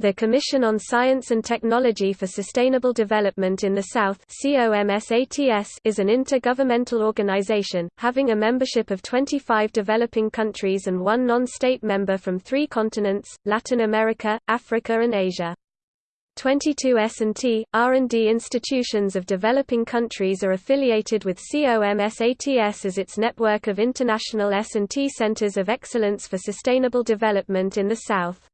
The Commission on Science and Technology for Sustainable Development in the South is an intergovernmental organization, having a membership of 25 developing countries and one non-state member from three continents, Latin America, Africa and Asia. 22 S&T, R&D institutions of developing countries are affiliated with COMSATS as its network of international S&T centers of excellence for sustainable development in the South.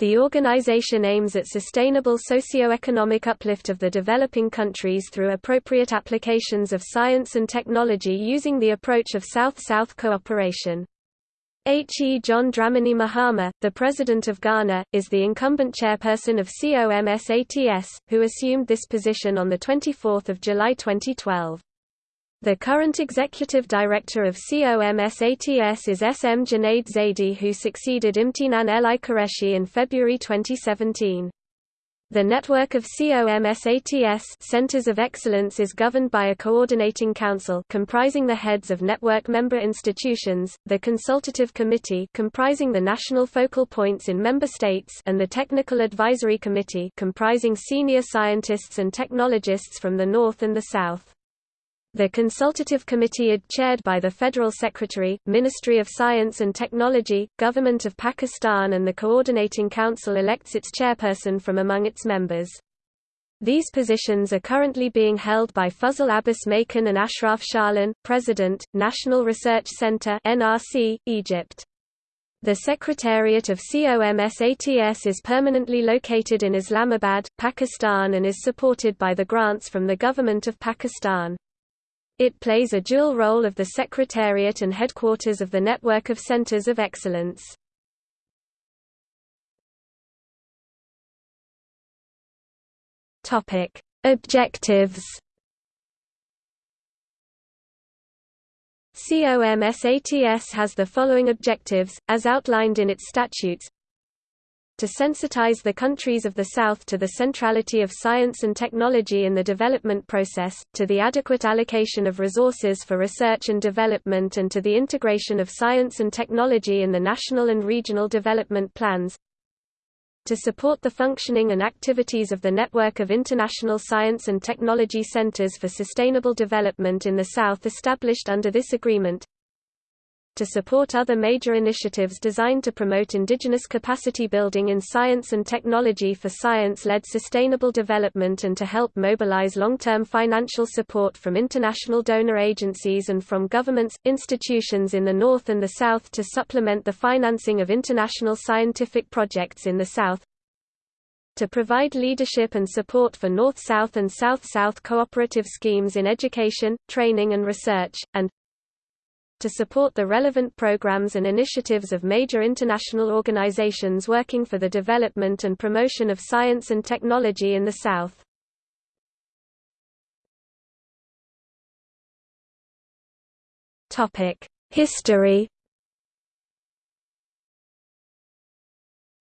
The organization aims at sustainable socio-economic uplift of the developing countries through appropriate applications of science and technology using the approach of South-South cooperation. H. E. John Dramani Mahama, the President of Ghana, is the incumbent chairperson of COMSATS, who assumed this position on 24 July 2012. The current executive director of COMSATS is S. M. Junaid Zaidi who succeeded Imtinan Elahi Qureshi in February 2017. The network of COMSATS Centers of Excellence is governed by a coordinating council comprising the heads of network member institutions, the consultative committee comprising the national focal points in member states and the technical advisory committee comprising senior scientists and technologists from the north and the south. The consultative committee chaired by the Federal Secretary, Ministry of Science and Technology, Government of Pakistan and the Coordinating Council elects its chairperson from among its members. These positions are currently being held by Fazl Abbas Maken and Ashraf Shaalan, President, National Research Center NRC, Egypt. The Secretariat of COMSATS is permanently located in Islamabad, Pakistan and is supported by the grants from the Government of Pakistan. It plays a dual role of the Secretariat and headquarters of the network of centers of excellence. Objectives. COMSATS has the following objectives, as outlined in its statutes to sensitize the countries of the South to the centrality of science and technology in the development process, to the adequate allocation of resources for research and development and to the integration of science and technology in the national and regional development plans, to support the functioning and activities of the network of international science and technology centers for sustainable development in the South established under this agreement, to support other major initiatives designed to promote indigenous capacity building in science and technology for science-led sustainable development and to help mobilize long-term financial support from international donor agencies and from governments, institutions in the North and the South to supplement the financing of international scientific projects in the South, to provide leadership and support for North-South and South-South cooperative schemes in education, training and research, and to support the relevant programs and initiatives of major international organizations working for the development and promotion of science and technology in the South. History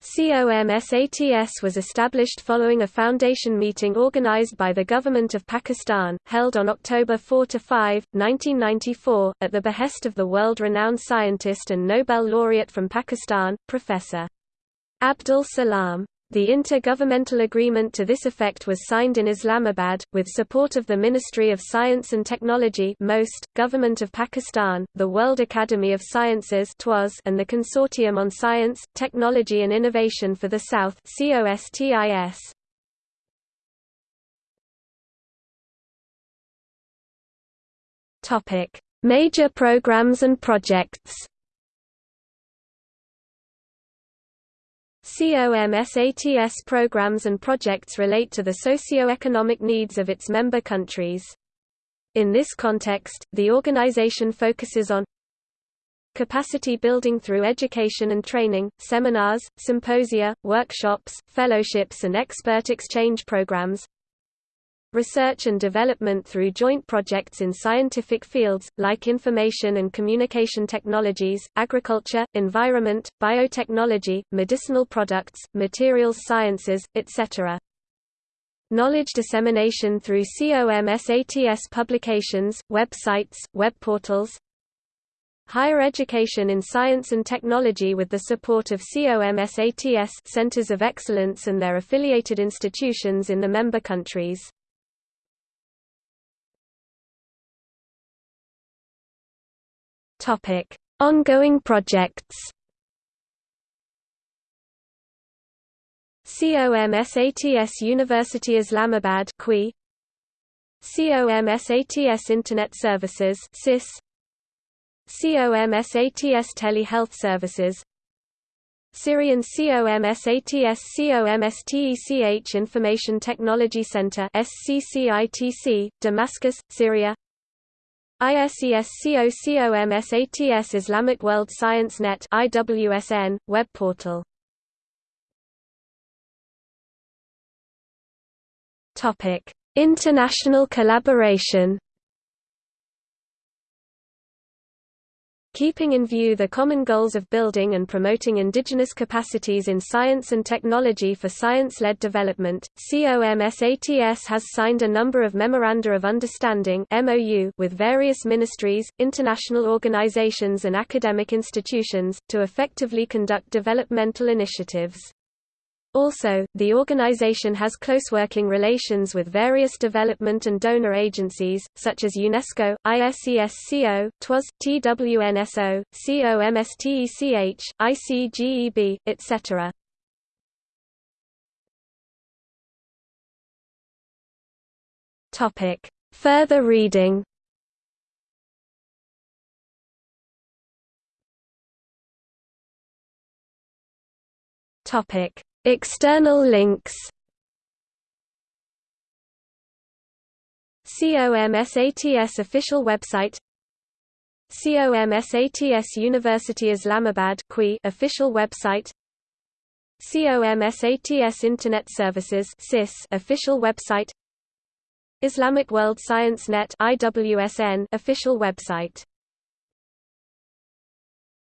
COMSATS was established following a foundation meeting organized by the Government of Pakistan, held on October 4–5, 1994, at the behest of the world-renowned scientist and Nobel laureate from Pakistan, Professor. Abdus Salam. The intergovernmental agreement to this effect was signed in Islamabad, with support of the Ministry of Science and Technology MOST, Government of Pakistan, the World Academy of Sciences and the Consortium on Science, Technology and Innovation for the South. Major programs and projects COMSATS programs and projects relate to the socio-economic needs of its member countries. In this context, the organization focuses on capacity building through education and training, seminars, symposia, workshops, fellowships and expert exchange programs, research and development through joint projects in scientific fields, like information and communication technologies, agriculture, environment, biotechnology, medicinal products, materials sciences, etc. Knowledge dissemination through COMSATS publications, websites, web portals, higher education in science and technology with the support of COMSATS centers of excellence and their affiliated institutions in the member countries. Topic: Ongoing projects. COMSATS University Islamabad CUI COMSATS Internet Services CIS COMSATS Telehealth Services. Syrian COMSATS COMSTECH Information Technology Center SCCITC, Damascus, Syria ISESCO COMSATS Islamic World Science Net IWSN, web portal. International collaboration Keeping in view the common goals of building and promoting indigenous capacities in science and technology for science-led development, COMSATS has signed a number of Memoranda of Understanding with various ministries, international organizations and academic institutions, to effectively conduct developmental initiatives. Also, the organization has close working relations with various development and donor agencies, such as UNESCO, ISESCO, TWAS, TWNSO, COMSTECH, ICGEB, etc. Further reading Topic External links. COMSATS official website. COMSATS University Islamabad official website. COMSATS Internet Services official website. Islamic World Science Net official website